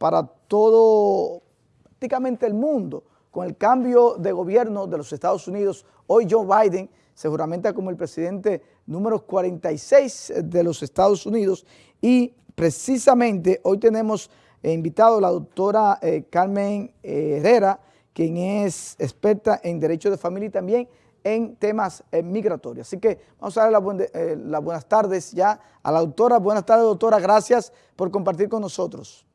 para todo, prácticamente el mundo. Con el cambio de gobierno de los Estados Unidos, hoy Joe Biden seguramente como el presidente número 46 de los Estados Unidos y precisamente hoy tenemos invitado a la doctora eh, Carmen eh, Herrera, quien es experta en Derecho de Familia y también en temas eh, migratorios. Así que vamos a darle las buenas tardes ya a la doctora. Buenas tardes, doctora. Gracias por compartir con nosotros.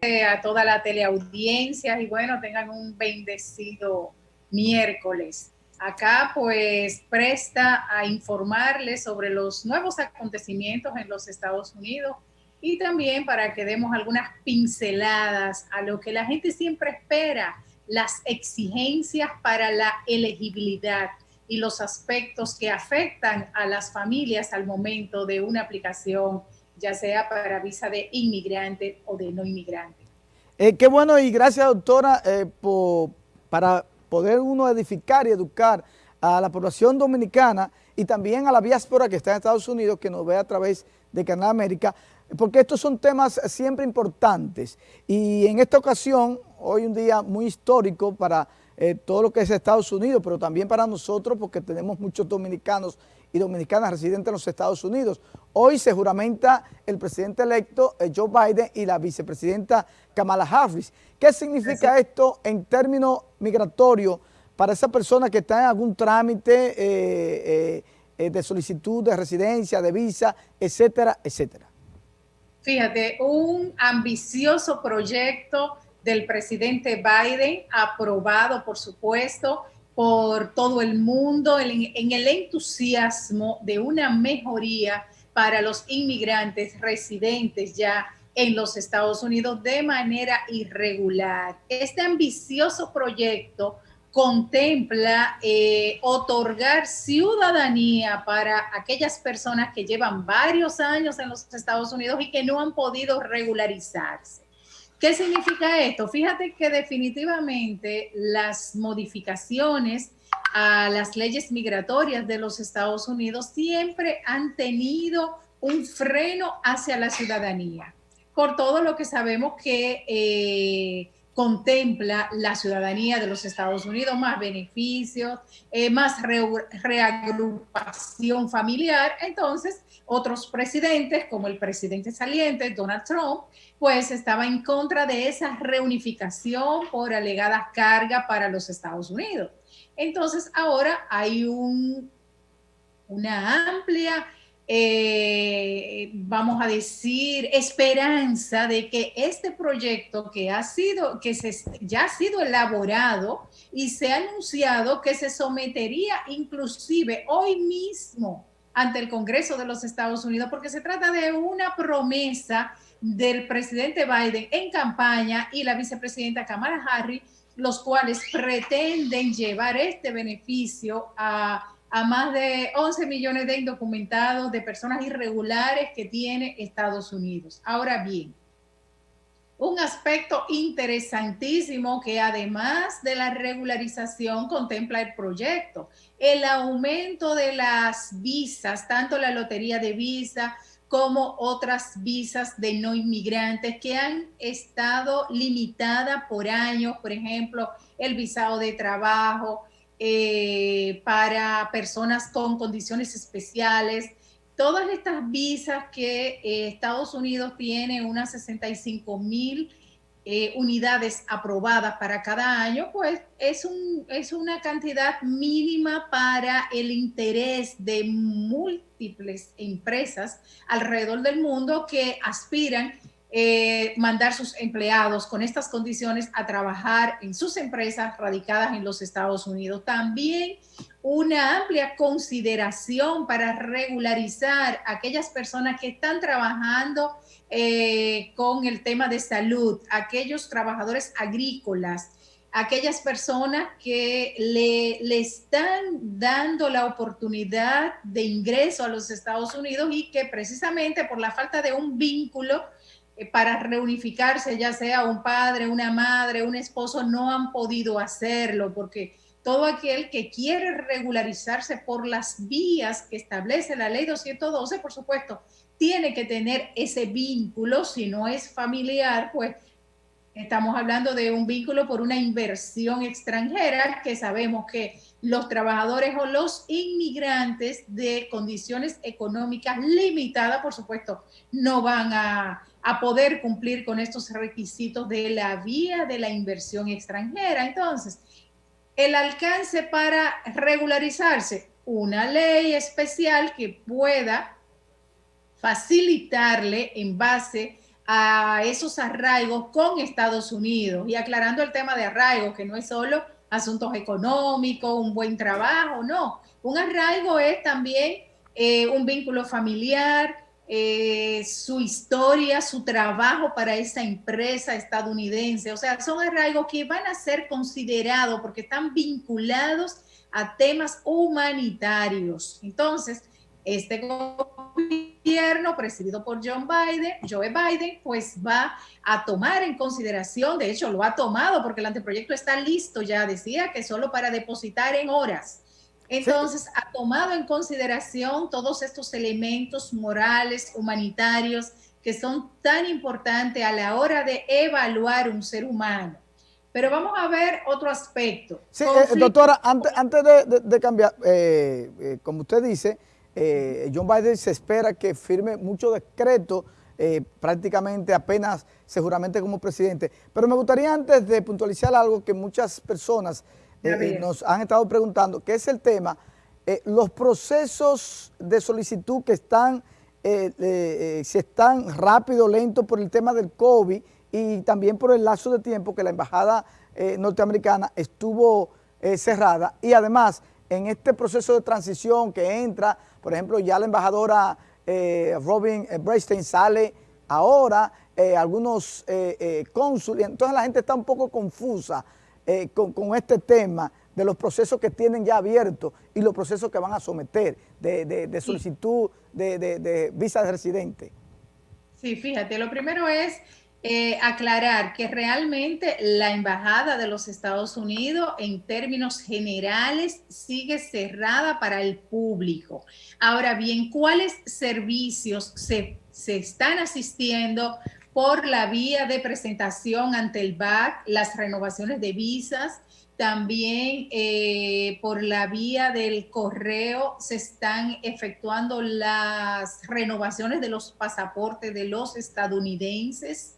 A toda la teleaudiencia y bueno, tengan un bendecido miércoles. Acá pues presta a informarles sobre los nuevos acontecimientos en los Estados Unidos y también para que demos algunas pinceladas a lo que la gente siempre espera, las exigencias para la elegibilidad y los aspectos que afectan a las familias al momento de una aplicación, ya sea para visa de inmigrante o de no inmigrante. Eh, qué bueno y gracias doctora eh, por, para poder uno edificar y educar a la población dominicana y también a la diáspora que está en Estados Unidos, que nos ve a través de Canal América, porque estos son temas siempre importantes. Y en esta ocasión, hoy un día muy histórico para eh, todo lo que es Estados Unidos, pero también para nosotros, porque tenemos muchos dominicanos y dominicanas residentes en los Estados Unidos. Hoy se juramenta el presidente electo eh, Joe Biden y la vicepresidenta Kamala Harris. ¿Qué significa esto en términos migratorios para esa persona que está en algún trámite eh, eh, de solicitud de residencia, de visa, etcétera, etcétera? Fíjate, un ambicioso proyecto del presidente Biden, aprobado por supuesto, por todo el mundo en, el entusiasmo de una mejoría para los inmigrantes residentes ya en los Estados Unidos de manera irregular. Este ambicioso proyecto contempla eh, otorgar ciudadanía para aquellas personas que llevan varios años en los Estados Unidos y que no han podido regularizarse. ¿Qué significa esto? Fíjate que definitivamente las modificaciones a las leyes migratorias de los Estados Unidos siempre han tenido un freno hacia la ciudadanía, por todo lo que sabemos que eh, contempla la ciudadanía de los Estados Unidos, más beneficios, eh, más reagrupación familiar. Entonces, otros presidentes, como el presidente saliente, Donald Trump, pues estaba en contra de esa reunificación por alegada carga para los Estados Unidos. Entonces, ahora hay un, una amplia eh, vamos a decir, esperanza de que este proyecto que ha sido, que se, ya ha sido elaborado y se ha anunciado que se sometería inclusive hoy mismo ante el Congreso de los Estados Unidos, porque se trata de una promesa del presidente Biden en campaña y la vicepresidenta Kamala Harris, los cuales pretenden llevar este beneficio a a más de 11 millones de indocumentados, de personas irregulares que tiene Estados Unidos. Ahora bien, un aspecto interesantísimo que además de la regularización contempla el proyecto, el aumento de las visas, tanto la lotería de visa como otras visas de no inmigrantes que han estado limitadas por años, por ejemplo, el visado de trabajo, eh, para personas con condiciones especiales. Todas estas visas que eh, Estados Unidos tiene, unas 65 mil eh, unidades aprobadas para cada año, pues es, un, es una cantidad mínima para el interés de múltiples empresas alrededor del mundo que aspiran eh, mandar sus empleados con estas condiciones a trabajar en sus empresas radicadas en los Estados Unidos. También una amplia consideración para regularizar aquellas personas que están trabajando eh, con el tema de salud, aquellos trabajadores agrícolas, aquellas personas que le, le, están dando la oportunidad de ingreso a los Estados Unidos y que precisamente por la falta de un vínculo para reunificarse, ya sea un padre, una madre, un esposo, no han podido hacerlo porque todo aquel que quiere regularizarse por las vías que establece la ley 212, por supuesto, tiene que tener ese vínculo, si no es familiar, pues estamos hablando de un vínculo por una inversión extranjera que sabemos que los trabajadores o los inmigrantes de condiciones económicas limitadas, por supuesto, no van a, a poder cumplir con estos requisitos de la vía de la inversión extranjera. Entonces, el alcance para regularizarse, una ley especial que pueda facilitarle en base a esos arraigos con Estados Unidos y aclarando el tema de arraigo, que no es solo asuntos económicos, un buen trabajo, no. Un arraigo es también eh, un vínculo familiar, eh, su historia, su trabajo para esa empresa estadounidense. O sea, son arraigos que van a ser considerados porque están vinculados a temas humanitarios. Entonces, este gobierno presidido por John Biden, Joe Biden, pues va a tomar en consideración, de hecho lo ha tomado porque el anteproyecto está listo ya, decía que solo para depositar en horas. Entonces ha tomado en consideración todos estos elementos morales, humanitarios, que son tan importantes a la hora de evaluar un ser humano. Pero vamos a ver otro aspecto. Sí, eh, doctora, antes, antes de, cambiar, eh, eh, como usted dice, John Biden se espera que firme muchos decretos eh, prácticamente apenas seguramente como presidente. Pero me gustaría antes de puntualizar algo que muchas personas eh, nos han estado preguntando, que es el tema, los procesos de solicitud que están, si están rápido lento por el tema del COVID y también por el lazo de tiempo que la embajada norteamericana estuvo cerrada. Y además en este proceso de transición que entra por ejemplo, ya la embajadora eh, Robin eh, Braystein sale ahora, eh, algunos cónsules, entonces la gente está un poco confusa con, este tema de los procesos que tienen ya abiertos y los procesos que van a someter de, solicitud de, de visa de residente. Sí, fíjate, lo primero es eh, aclarar que realmente la Embajada de los Estados Unidos en términos generales sigue cerrada para el público. Ahora bien, ¿cuáles servicios se, están asistiendo por la vía de presentación ante el BAC, las renovaciones de visas, también eh, por la vía del correo se están efectuando las renovaciones de los pasaportes de los estadounidenses.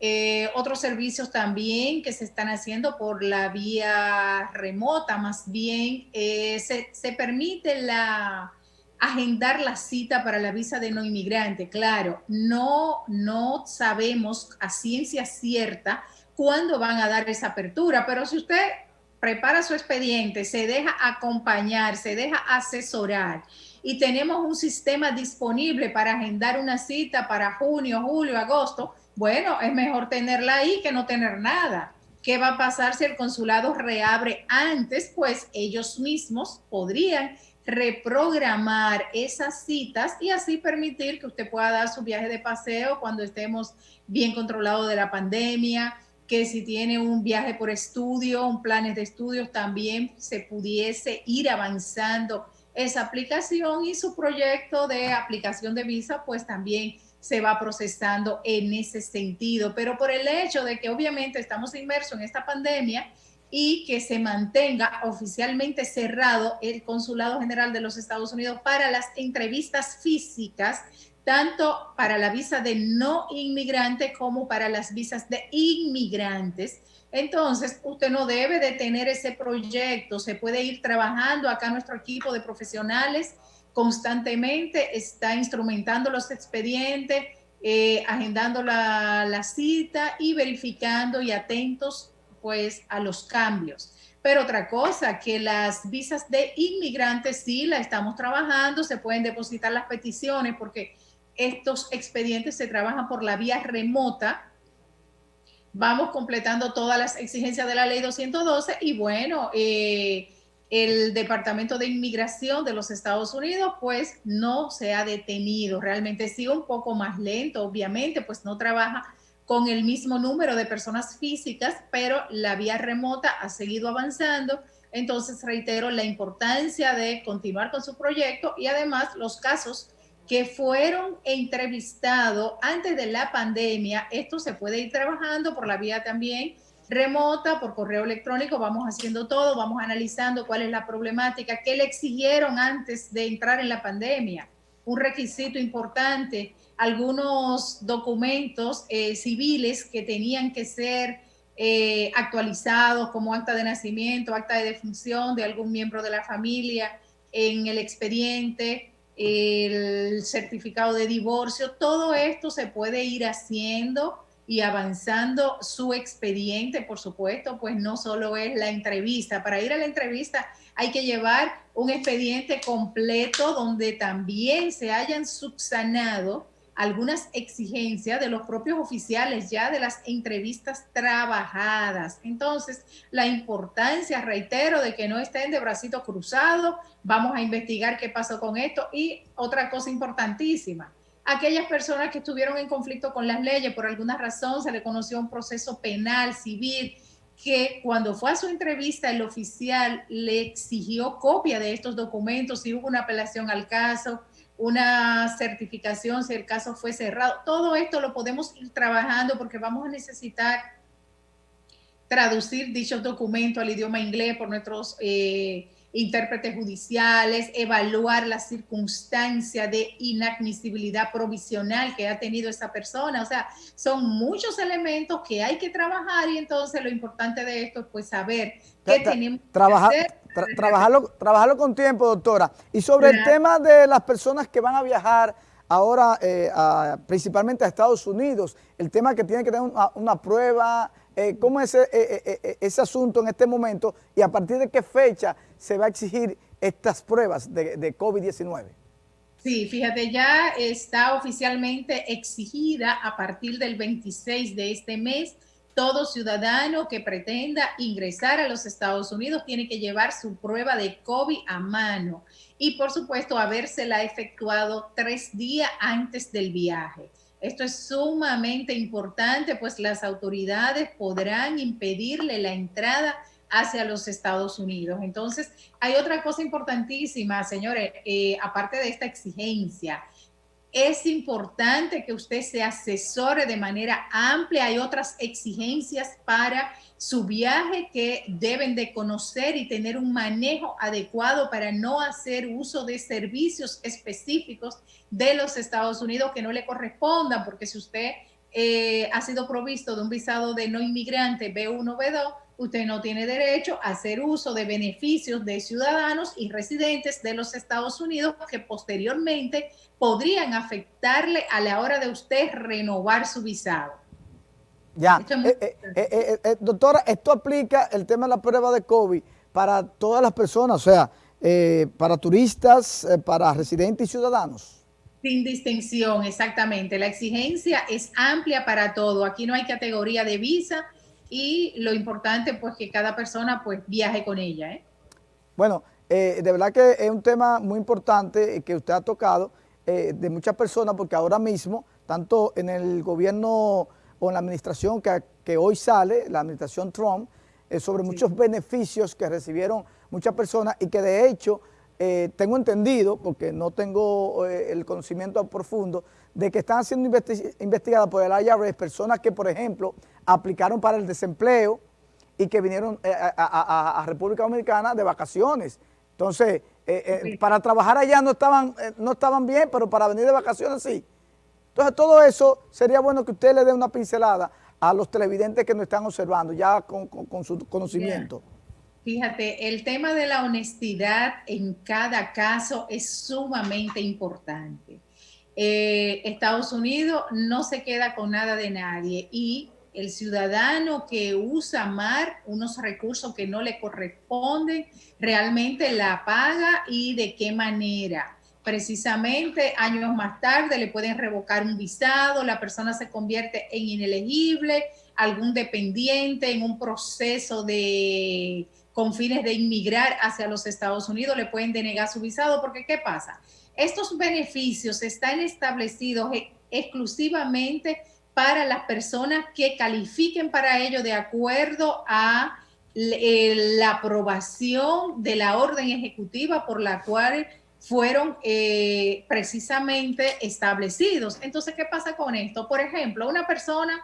Eh, otros servicios también que se están haciendo por la vía remota, más bien eh, se, permite la, agendar la cita para la visa de no inmigrante. Claro, no, no sabemos a ciencia cierta cuándo van a dar esa apertura, pero si usted prepara su expediente, se deja acompañar, se deja asesorar y tenemos un sistema disponible para agendar una cita para junio, julio, agosto, bueno, es mejor tenerla ahí que no tener nada. ¿Qué va a pasar si el consulado reabre antes? Pues ellos mismos podrían reprogramar esas citas y así permitir que usted pueda dar su viaje de paseo cuando estemos bien controlados de la pandemia, que si tiene un viaje por estudio, un planes de estudios, también se pudiese ir avanzando esa aplicación y su proyecto de aplicación de visa, pues también se va procesando en ese sentido. Pero por el hecho de que obviamente estamos inmersos en esta pandemia y que se mantenga oficialmente cerrado el Consulado General de los Estados Unidos para las entrevistas físicas, tanto para la visa de no inmigrante como para las visas de inmigrantes. Entonces, usted no debe de tener ese proyecto, se puede ir trabajando acá nuestro equipo de profesionales constantemente está instrumentando los expedientes, eh, agendando la, la, cita y verificando y atentos pues a los cambios. Pero otra cosa, que las visas de inmigrantes sí la estamos trabajando, se pueden depositar las peticiones porque estos expedientes se trabajan por la vía remota. Vamos completando todas las exigencias de la ley 212 y bueno, eh, el Departamento de Inmigración de los Estados Unidos pues no se ha detenido, realmente sigue un poco más lento, obviamente, pues no trabaja con el mismo número de personas físicas, pero la vía remota ha seguido avanzando. Entonces reitero la importancia de continuar con su proyecto y además los casos que fueron entrevistados antes de la pandemia. Esto se puede ir trabajando por la vía también remota, por correo electrónico, vamos haciendo todo, vamos analizando cuál es la problemática, qué le exigieron antes de entrar en la pandemia. Un requisito importante, algunos documentos eh, civiles que tenían que ser eh, actualizados como acta de nacimiento, acta de defunción de algún miembro de la familia en el expediente, el certificado de divorcio, todo esto se puede ir haciendo y avanzando su expediente, por supuesto, pues no solo es la entrevista. Para ir a la entrevista hay que llevar un expediente completo donde también se hayan subsanado algunas exigencias de los propios oficiales ya de las entrevistas trabajadas. Entonces, la importancia, reitero, de que no estén de bracito cruzado, vamos a investigar qué pasó con esto y otra cosa importantísima, aquellas personas que estuvieron en conflicto con las leyes, por alguna razón se le conoció un proceso penal, civil, que cuando fue a su entrevista el oficial le exigió copia de estos documentos, si hubo una apelación al caso, una certificación, si el caso fue cerrado. Todo esto lo podemos ir trabajando porque vamos a necesitar traducir dichos documentos al idioma inglés por nuestros eh, intérpretes judiciales, evaluar la circunstancia de inadmisibilidad provisional que ha tenido esa persona. O sea, son muchos elementos que hay que trabajar y entonces lo importante de esto es pues saber qué tenemos que hacer. trabajarlo, trabajarlo con tiempo, doctora. Y sobre el tema de las personas que van a viajar ahora eh, principalmente a Estados Unidos, el tema que tiene que tener una, prueba, eh, ¿cómo es ese, eh, ese asunto en este momento y a partir de qué fecha se va a exigir estas pruebas de, de COVID-19? Sí, fíjate, ya está oficialmente exigida a partir del 26 de este mes. Todo ciudadano que pretenda ingresar a los Estados Unidos tiene que llevar su prueba de COVID a mano y, por supuesto, habérsela efectuado tres días antes del viaje. Esto es sumamente importante, pues las autoridades podrán impedirle la entrada hacia los Estados Unidos. Entonces, hay otra cosa importantísima, señores, eh, aparte de esta exigencia, es importante que usted se asesore de manera amplia. Hay otras exigencias para su viaje que deben de conocer y tener un manejo adecuado para no hacer uso de servicios específicos de los Estados Unidos que no le correspondan, porque si usted eh, ha sido provisto de un visado de no inmigrante B1, B2, usted no tiene derecho a hacer uso de beneficios de ciudadanos y residentes de los Estados Unidos que posteriormente podrían afectarle a la hora de usted renovar su visado. Ya, eh, eh, eh, doctora, esto aplica el tema de la prueba de COVID para todas las personas, o sea, para turistas, para residentes y ciudadanos. Sin distinción, exactamente. La exigencia es amplia para todo. Aquí no hay categoría de visa, y lo importante pues que cada persona pues viaje con ella. ¿eh? Bueno, eh, de verdad que es un tema muy importante que usted ha tocado eh, de muchas personas porque ahora mismo, tanto en el gobierno o en la administración que, que hoy sale, la administración Trump, sobre muchos beneficios que recibieron muchas personas y que de hecho tengo entendido, porque no tengo el conocimiento profundo, de que están siendo investigadas por el IRS personas que, por ejemplo, aplicaron para el desempleo y que vinieron eh, a, República Dominicana de vacaciones. Entonces, eh, eh, para trabajar allá no estaban, no estaban bien, pero para venir de vacaciones sí. Entonces, todo eso sería bueno que usted le dé una pincelada a los televidentes que nos están observando, ya con, su conocimiento. Fíjate, el tema de la honestidad en cada caso es sumamente importante. Estados Unidos no se queda con nada de nadie y el ciudadano que usa MAR unos recursos que no le corresponden, realmente la paga y de qué manera. Precisamente años más tarde le pueden revocar un visado, la persona se convierte en inelegible, algún dependiente en un proceso de con fines de inmigrar hacia los Estados Unidos, le pueden denegar su visado, porque ¿qué pasa? Estos beneficios están establecidos e-, exclusivamente para las personas que califiquen para ello de acuerdo a eh, la aprobación de la orden ejecutiva por la cual fueron eh, precisamente establecidos. Entonces, ¿qué pasa con esto? Por ejemplo, una persona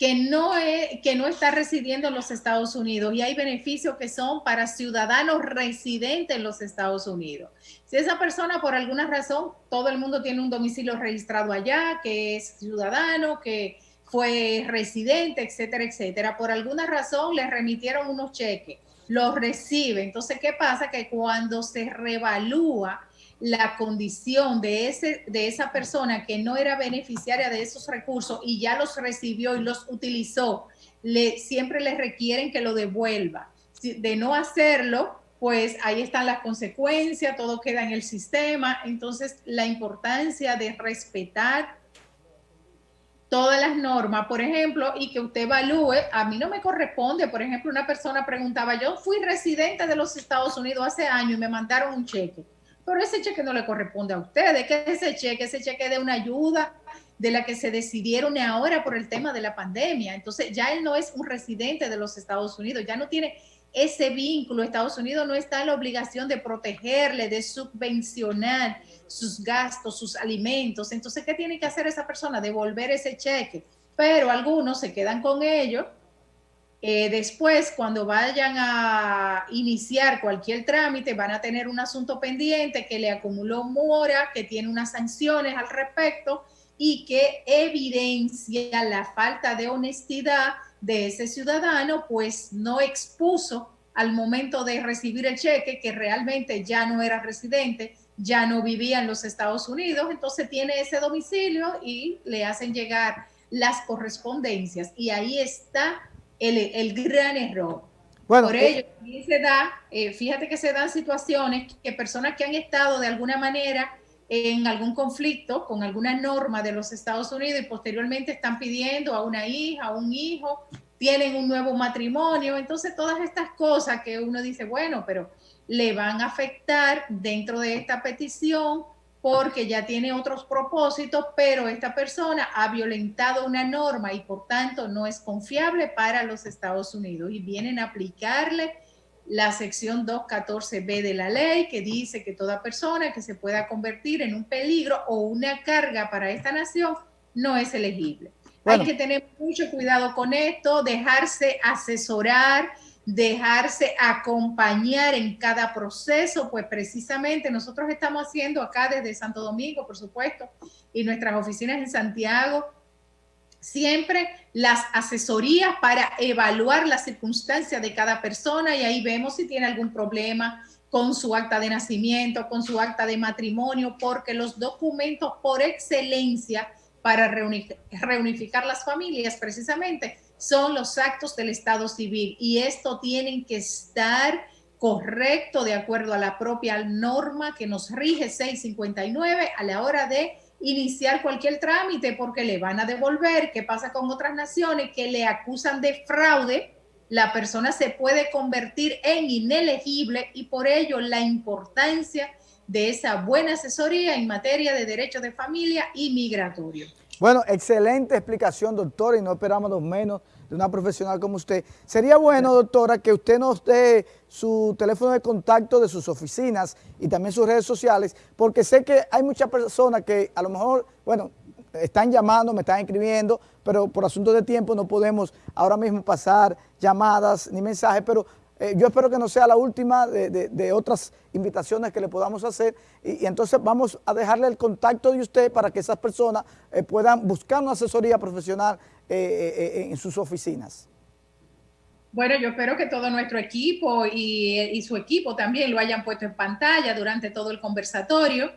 que no, es, que no está residiendo en los Estados Unidos y hay beneficios que son para ciudadanos residentes en los Estados Unidos. Si esa persona por alguna razón, todo el mundo tiene un domicilio registrado allá, que es ciudadano, que fue residente, etcétera, etcétera, por alguna razón le remitieron unos cheques, los recibe. Entonces, ¿qué pasa? Que cuando se revalúa la condición de, ese, de esa persona que no era beneficiaria de esos recursos y ya los recibió y los utilizó, le, siempre le requieren que lo devuelva. De no hacerlo, pues ahí están las consecuencias, todo queda en el sistema. Entonces, la importancia de respetar todas las normas, por ejemplo, y que usted evalúe, a mí no me corresponde, por ejemplo, una persona preguntaba, yo fui residente de los Estados Unidos hace años y me mandaron un cheque pero ese cheque no le corresponde a ustedes, que ese cheque, ese cheque de una ayuda de la que se decidieron ahora por el tema de la pandemia. Entonces ya él no es un residente de los Estados Unidos, ya no tiene ese vínculo. Estados Unidos no está en la obligación de protegerle, de subvencionar sus gastos, sus alimentos. Entonces, ¿qué tiene que hacer esa persona? Devolver ese cheque. Pero algunos se quedan con ello eh, después, cuando vayan a iniciar cualquier trámite, van a tener un asunto pendiente que le acumuló mora, que tiene unas sanciones al respecto y que evidencia la falta de honestidad de ese ciudadano, pues no expuso al momento de recibir el cheque que realmente ya no era residente, ya no vivía en los Estados Unidos, entonces tiene ese domicilio y le hacen llegar las correspondencias. Y ahí está el, gran error. Bueno, Por ello, eh, se da, eh, fíjate que se dan situaciones que personas que han estado de alguna manera en algún conflicto con alguna norma de los Estados Unidos y posteriormente están pidiendo a una hija, a un hijo, tienen un nuevo matrimonio, entonces todas estas cosas que uno dice, bueno, pero le van a afectar dentro de esta petición porque ya tiene otros propósitos, pero esta persona ha violentado una norma y por tanto no es confiable para los Estados Unidos y vienen a aplicarle la sección 214b de la ley que dice que toda persona que se pueda convertir en un peligro o una carga para esta nación no es elegible. Hay que tener mucho cuidado con esto, dejarse asesorar, dejarse acompañar en cada proceso, pues precisamente nosotros estamos haciendo acá desde Santo Domingo, por supuesto, y nuestras oficinas en Santiago, siempre las asesorías para evaluar las circunstancias de cada persona y ahí vemos si tiene algún problema con su acta de nacimiento, con su acta de matrimonio, porque los documentos por excelencia para reunificar las familias precisamente son los actos del Estado civil y esto tienen que estar correcto de acuerdo a la propia norma que nos rige 659 a la hora de iniciar cualquier trámite porque le van a devolver. ¿Qué pasa con otras naciones que le acusan de fraude? La persona se puede convertir en inelegible y por ello la importancia de esa buena asesoría en materia de derecho de familia y migratorio. Bueno, excelente explicación, doctora, y no esperamos menos de una profesional como usted. Sería bueno, doctora, que usted nos dé su teléfono de contacto de sus oficinas y también sus redes sociales, porque sé que hay muchas personas que a lo mejor, bueno, están llamando, me están escribiendo, pero por asuntos de tiempo no podemos ahora mismo pasar llamadas ni mensajes, pero eh, yo espero que no sea la última de, otras invitaciones que le podamos hacer. Y, entonces vamos a dejarle el contacto de usted para que esas personas eh, puedan buscar una asesoría profesional eh, en sus oficinas. Bueno, yo espero que todo nuestro equipo y, su equipo también lo hayan puesto en pantalla durante todo el conversatorio,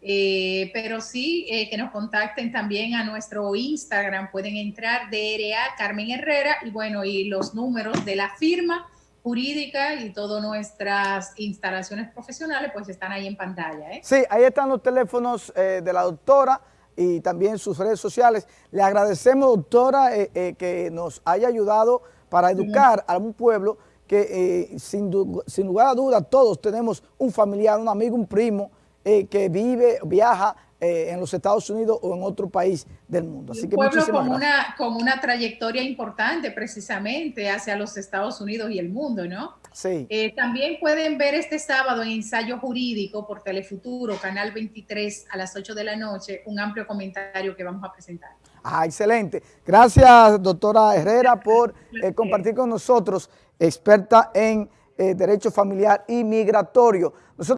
pero sí que nos contacten también a nuestro Instagram, pueden entrar DRA Carmen Herrera y bueno, y los números de la firma jurídica y todas nuestras instalaciones profesionales pues están ahí en pantalla. ¿eh? Sí, ahí están los teléfonos eh, de la doctora y también sus redes sociales. Le agradecemos, doctora, eh, que nos haya ayudado para educar a un pueblo que sin, sin, lugar a dudas todos tenemos un familiar, un amigo, un primo que vive, viaja eh, en los Estados Unidos o en otro país del mundo. Así que un pueblo con una, con una trayectoria importante precisamente hacia los Estados Unidos y el mundo, ¿no? Sí. Eh, también pueden ver este sábado en Ensayo Jurídico por Telefuturo, Canal 23 a las 8 de la noche, un amplio comentario que vamos a presentar. Ah, excelente. Gracias, doctora Herrera, por eh, compartir con nosotros, experta en Derecho Familiar y Migratorio. Nosotros